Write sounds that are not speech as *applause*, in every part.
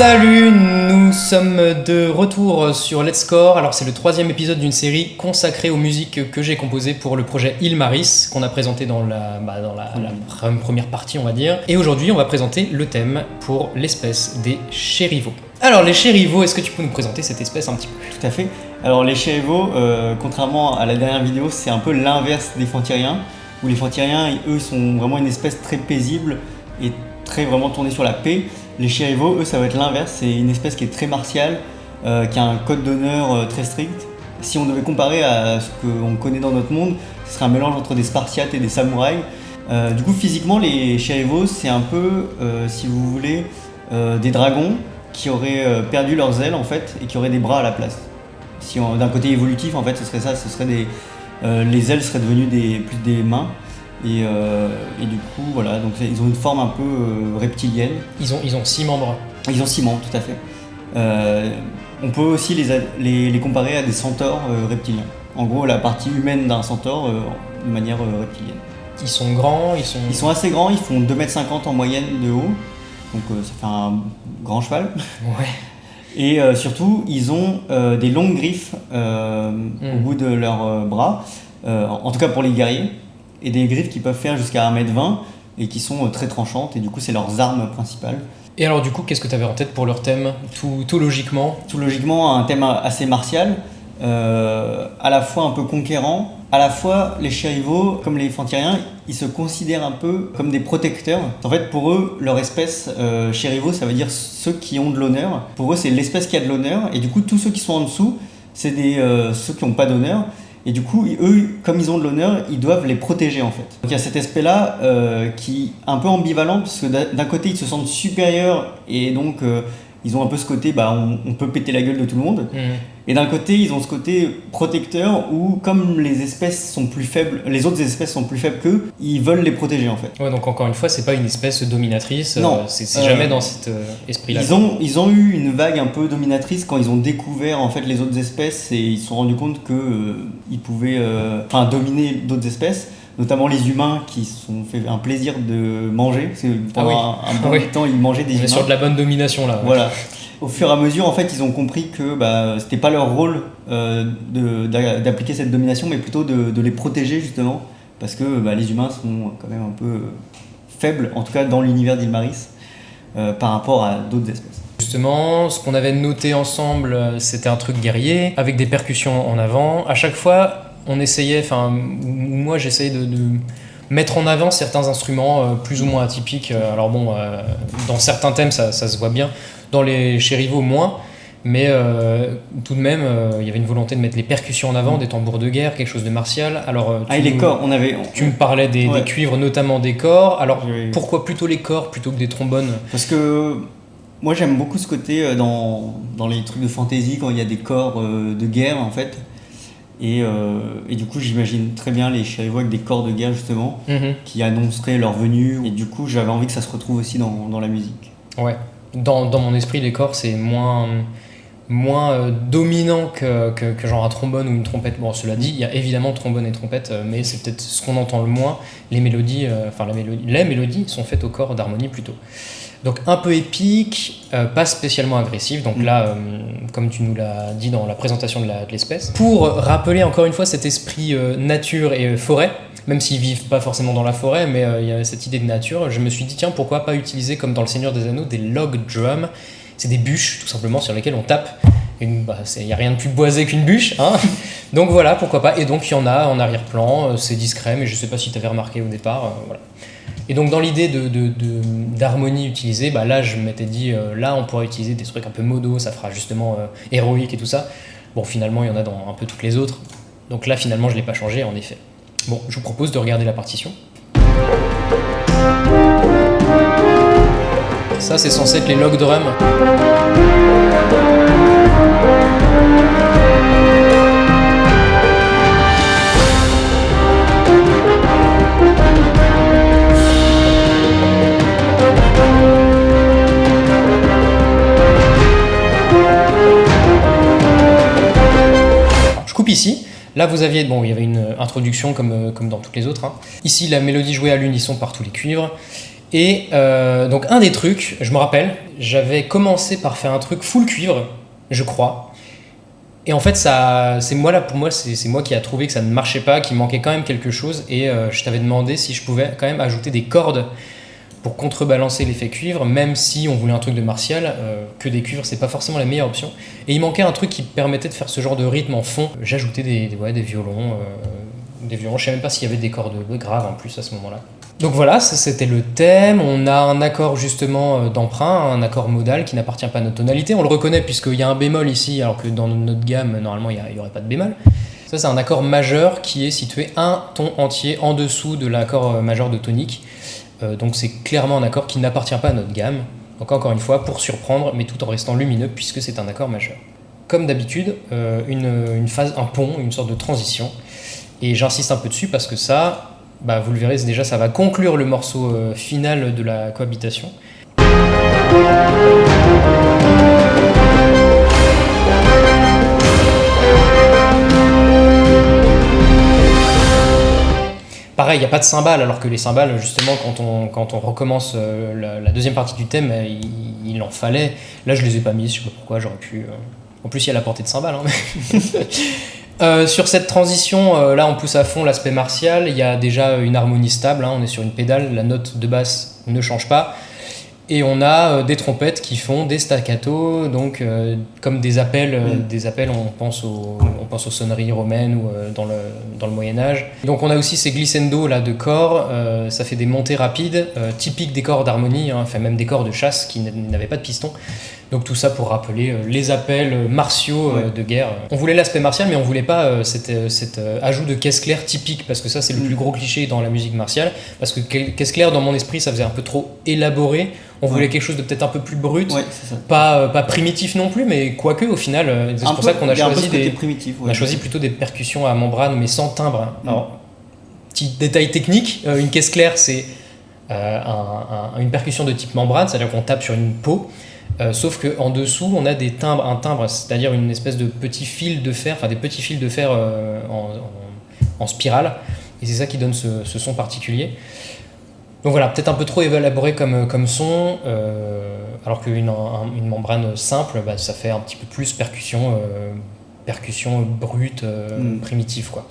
Salut, nous sommes de retour sur Let's Score. Alors c'est le troisième épisode d'une série consacrée aux musiques que j'ai composées pour le projet Ilmaris, qu'on a présenté dans, la, bah, dans la, la première partie on va dire. Et aujourd'hui on va présenter le thème pour l'espèce des chérivaux. Alors les chérivaux, est-ce que tu peux nous présenter cette espèce un petit peu? Tout à fait. Alors les chérivaux, euh, contrairement à la dernière vidéo, c'est un peu l'inverse des fantyriens, où les fantyriens, eux, sont vraiment une espèce très paisible et très vraiment tournée sur la paix. Les chérivaux, eux, ça va être l'inverse, c'est une espèce qui est très martiale, euh, qui a un code d'honneur euh, très strict. Si on devait comparer à ce qu'on connaît dans notre monde, ce serait un mélange entre des Spartiates et des samouraïs. Euh, du coup, physiquement, les chérivaux, c'est un peu, si vous voulez, des dragons qui auraient perdu leurs ailes en fait et qui auraient des bras à la place. Si d'un côté évolutif, en fait, ce serait ça, ce serait des, les ailes seraient devenues des, plus des mains euh, et, du coup, voilà, donc ils ont une forme un peu euh, reptilienne. Ils ont, ils ont six membres. Ils ont six membres, tout à fait. Euh, on peut aussi les, les, comparer à des centaures reptiliens. En gros, la partie humaine d'un centaure de manière reptilienne. Ils sont grands, ils sont... Ils sont assez grands, ils font 2m50 en moyenne de haut. Donc ça fait un grand cheval. Ouais. Et surtout, ils ont des longues griffes au hmm. bout de leurs bras, en tout cas pour les guerriers et des griffes qui peuvent faire jusqu'à 1m20 et qui sont euh, très tranchantes et du coup c'est leurs armes principales. Et alors du coup qu'est-ce que tu avais en tête pour leur thème? Tout, tout, logiquement? Tout logiquement un thème assez martial, euh, à la fois un peu conquérant, à la fois les chérivaux comme les fantyriens ils se considèrent un peu comme des protecteurs. En fait pour eux leur espèce euh, chérivaux ça veut dire ceux qui ont de l'honneur. Pour eux c'est l'espèce qui a de l'honneur et du coup tous ceux qui sont en dessous c'est des euh, ceux qui n'ont pas d'honneur et du coup, eux, comme ils ont de l'honneur, ils doivent les protéger en fait. Donc il y a cet aspect-là euh, qui est un peu ambivalent, parce que d'un côté, ils se sentent supérieurs et donc euh, ils ont un peu ce côté, bah, on, peut péter la gueule de tout le monde. Mmh. Et d'un côté, ils ont ce côté protecteur où, comme les espèces sont plus faibles, les autres espèces sont plus faibles qu'eux, ils veulent les protéger en fait. Ouais, donc encore une fois, c'est pas une espèce dominatrice. Euh, non, c'est jamais dans cet esprit-là. Ils ont, ils ont eu une vague un peu dominatrice quand ils ont découvert en fait les autres espèces et ils se sont rendus compte que ils pouvaient, enfin, dominer d'autres espèces notamment les humains qui se sont fait un plaisir de manger. Parce que pendant ah un, bon ah temps, ils mangeaient des On humains. est sur de la bonne domination là. Voilà. *laughs* Au fur et à mesure, en fait, ils ont compris que bah, c'était pas leur rôle euh, d'appliquer cette domination, mais plutôt de, les protéger justement, parce que bah, les humains sont quand même un peu faibles, en tout cas dans l'univers d'Ilmaris, euh, par rapport à d'autres espèces. Justement, ce qu'on avait noté ensemble, c'était un truc guerrier, avec des percussions en avant. À chaque fois, on essayait, enfin, moi j'essayais de, mettre en avant certains instruments euh, plus ou moins atypiques. Euh, alors bon, euh, dans certains thèmes ça, se voit bien, dans les chérivaux moins, mais tout de même il y avait une volonté de mettre les percussions en avant, des tambours de guerre, quelque chose de martial. Alors, ah, les corps, on avait. Tu me parlais des, cuivres, notamment des corps. Alors pourquoi plutôt les corps plutôt que des trombones? Parce que moi j'aime beaucoup ce côté dans, dans, les trucs de fantasy quand il y a des corps de guerre en fait. Euh, et, du coup, j'imagine très bien les chérivaux avec des corps de guerre, justement, mhm. qui annonceraient leur venue. Et du coup, j'avais envie que ça se retrouve aussi dans, dans la musique. Ouais. Dans, dans, mon esprit, les corps, c'est moins, moins euh, dominant que, que, que, genre un trombone ou une trompette. Bon, cela dit, il y a évidemment trombone et trompette, euh, mais c'est peut-être ce qu'on entend le moins. Les mélodies, enfin, la mélodie, les mélodies sont faites au corps d'harmonie plutôt. Donc un peu épique, euh, pas spécialement agressif, donc mm. là, euh, comme tu nous l'as dit dans la présentation de l'espèce. Pour rappeler encore une fois cet esprit euh, nature et forêt, même s'ils vivent pas forcément dans la forêt, mais il y a cette idée de nature, je me suis dit, tiens, pourquoi pas utiliser, comme dans Le Seigneur des Anneaux, des log drums C'est des bûches, tout simplement, sur lesquelles on tape. Il bah, n'y a rien de plus boisé qu'une bûche. Hein *laughs* donc voilà, pourquoi pas. Et donc il y en a en arrière-plan, c'est discret, mais je sais pas si tu avais remarqué au départ. voilà. Et donc dans l'idée d'harmonie utilisée, bah là je m'étais dit, euh, là on pourrait utiliser des trucs un peu modo, ça fera justement euh, héroïque et tout ça. Bon finalement il y en a dans un peu toutes les autres. Donc là finalement je ne l'ai pas changé en effet. Bon, je vous propose de regarder la partition. Ça c'est censé être les log drums. ici. Là, vous aviez, bon, il y avait une introduction comme, euh, comme dans toutes les autres. Hein. Ici, la mélodie jouée à l'unisson par tous les cuivres. Et euh, donc un des trucs, je me rappelle, j'avais commencé par faire un truc full cuivre, je crois. Et en fait, c'est moi là pour moi, c'est moi qui a trouvé que ça ne marchait pas, qu'il manquait quand même quelque chose. Et euh, je t'avais demandé si je pouvais quand même ajouter des cordes pour contrebalancer l'effet cuivre, même si on voulait un truc de martial, euh, que des cuivres, c'est pas forcément la meilleure option. Et il manquait un truc qui permettait de faire ce genre de rythme en fond. J'ajoutais des, des, violons, euh, des violons. Je sais même pas s'il y avait des cordes graves en plus à ce moment-là. Donc voilà, c'était le thème. On a un accord justement euh, d'emprunt, un accord modal qui n'appartient pas à notre tonalité. On le reconnaît puisqu'il y a un bémol ici, alors que dans notre gamme, normalement, il n'y aurait pas de bémol. Ça, c'est un accord majeur qui est situé un ton entier en dessous de l'accord majeur de tonique. Euh, donc c'est clairement un accord qui n'appartient pas à notre gamme. Donc encore une fois, pour surprendre, mais tout en restant lumineux puisque c'est un accord majeur. Comme d'habitude, euh, une, phase, un pont, une sorte de transition. Et j'insiste un peu dessus parce que ça, bah, vous le verrez, déjà ça va conclure le morceau euh, final de la cohabitation. Il n'y a pas de cymbales, alors que les cymbales, justement, quand on, quand on recommence euh, la, deuxième partie du thème, euh, il, en fallait. Là, je les ai pas mis, je sais pas pourquoi, j'aurais pu. euh, En plus, il y a la portée de cymbales. hein, *laughs* sur cette transition, là, on pousse à fond l'aspect martial. Il y a déjà une harmonie stable, hein, on est sur une pédale, la note de basse ne change pas. Et on a euh, des trompettes qui font des staccato, donc euh, comme des appels, euh, Mm. des appels, on pense, aux, on pense aux sonneries romaines ou euh, dans le, dans le Moyen Âge. Donc on a aussi ces glissando là de corps, ça fait des montées rapides, typiques des corps d'harmonie, hein, enfin même des corps de chasse qui n'avaient pas de piston. Donc tout ça pour rappeler les appels martiaux Ouais. de guerre. On voulait l'aspect martial, mais on voulait pas cet, cet, ajout de caisse claire typique, parce que ça c'est le Mm. plus gros cliché dans la musique martiale. Parce que- caisse claire, dans mon esprit, ça faisait un peu trop élaboré. On Ouais. voulait quelque chose de peut-être un peu plus brut, Ouais, c'est ça. pas, euh, pas primitif non plus, mais quoique au final, euh, c'est pour peu- ça qu'on a choisi des, primitif. on a choisi plutôt des percussions à membrane, mais sans timbre. Mm. Alors, petit détail technique, euh, une caisse claire, c'est euh, un- un- une percussion de type membrane, c'est-à-dire qu'on tape sur une peau. euh, sauf qu'en dessous, on a des timbres, un timbre, c'est-à-dire une espèce de petit fil de fer, enfin des petits fils de fer euh, en, en- en spirale. Et c'est ça qui donne ce, ce son particulier. Donc voilà, peut-être un peu trop élaboré comme, comme son, euh, alors qu'une un- une membrane simple, bah, ça fait un petit peu plus percussion, euh, percussion brute, euh, Mm. primitive quoi.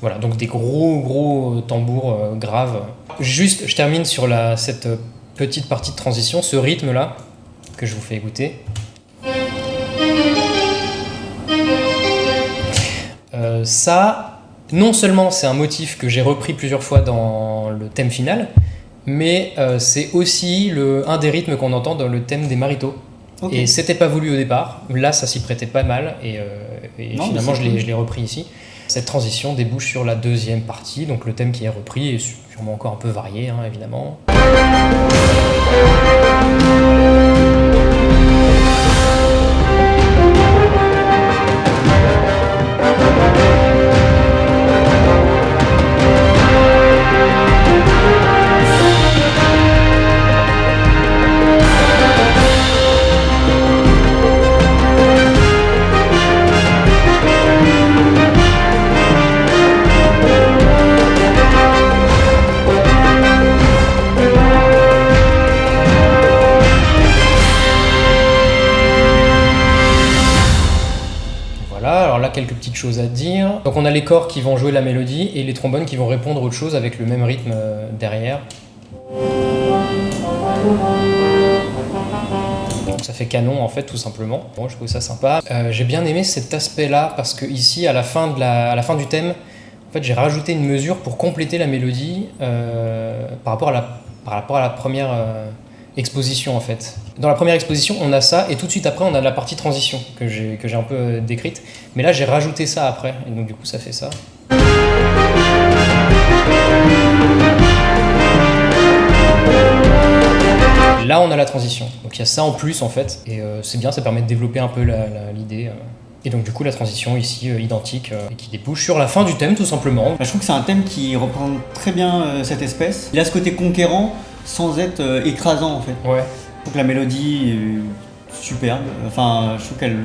Voilà, donc des gros gros tambours euh, graves. Juste, je termine sur la, cette euh, petite partie de transition, ce rythme là que je vous fais écouter. Euh, ça, non seulement c'est un motif que j'ai repris plusieurs fois dans le thème final, mais euh, c'est aussi le, un des rythmes qu'on entend dans le thème des maritos. Ok. Et c'était pas voulu au départ. Là, ça s'y prêtait pas mal. Et, euh, et Non, mais finalement, je l'ai repris ici. Cette transition débouche sur la deuxième partie. Donc le thème qui est repris est sûrement encore un peu varié, hein, évidemment. Là, à dire. Donc on a les corps qui vont jouer la mélodie et les trombones qui vont répondre autre chose avec le même rythme euh, derrière. Donc ça fait canon en fait tout simplement. Bon, je trouve ça sympa. Euh, j'ai bien aimé cet aspect-là parce que ici à la fin, de la, à la fin du thème, en fait j'ai rajouté une mesure pour compléter la mélodie euh, par, rapport à la, par rapport à la première exposition en fait. Dans la première exposition on a ça et tout de suite après on a la partie transition que j'ai un peu euh, décrite. Mais là j'ai rajouté ça après et donc du coup ça fait ça. Là, on a la transition. Donc il y a ça en plus en fait, et euh, c'est bien, ça permet de développer un peu l'idée. euh. Et donc du coup, la transition ici identique et qui débouche sur la fin du thème tout simplement. Bah, je trouve que c'est un thème qui représente très bien cette espèce. Il a ce côté conquérant sans être euh, écrasant en fait. Ouais. Je trouve que la mélodie est superbe. Enfin, je trouve qu'elle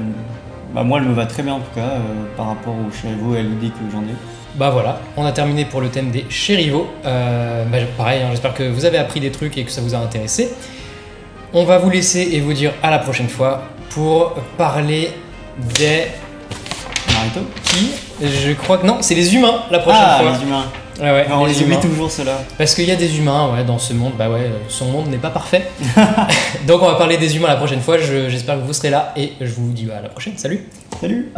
bah, moi, elle me va très bien en tout cas euh, par rapport au Cherivo et à l'idée que j'en ai. Bah voilà, on a terminé pour le thème des Cherivo. Euh, bah, pareil, hein, j'espère que vous avez appris des trucs et que ça vous a intéressé. On va vous laisser et vous dire à la prochaine fois pour parler des Naruto qui? Je crois que non, c'est les humains la prochaine Ah, fois. les humains. Ouais, ouais, on les oublie toujours ceux-là. Parce qu'il y a des humains ouais, dans ce monde, bah ouais, son monde n'est pas parfait. *laughs* *laughs* Donc on va parler des humains la prochaine fois, Je- j'espère que vous serez là et je vous dis à la prochaine, salut. Salut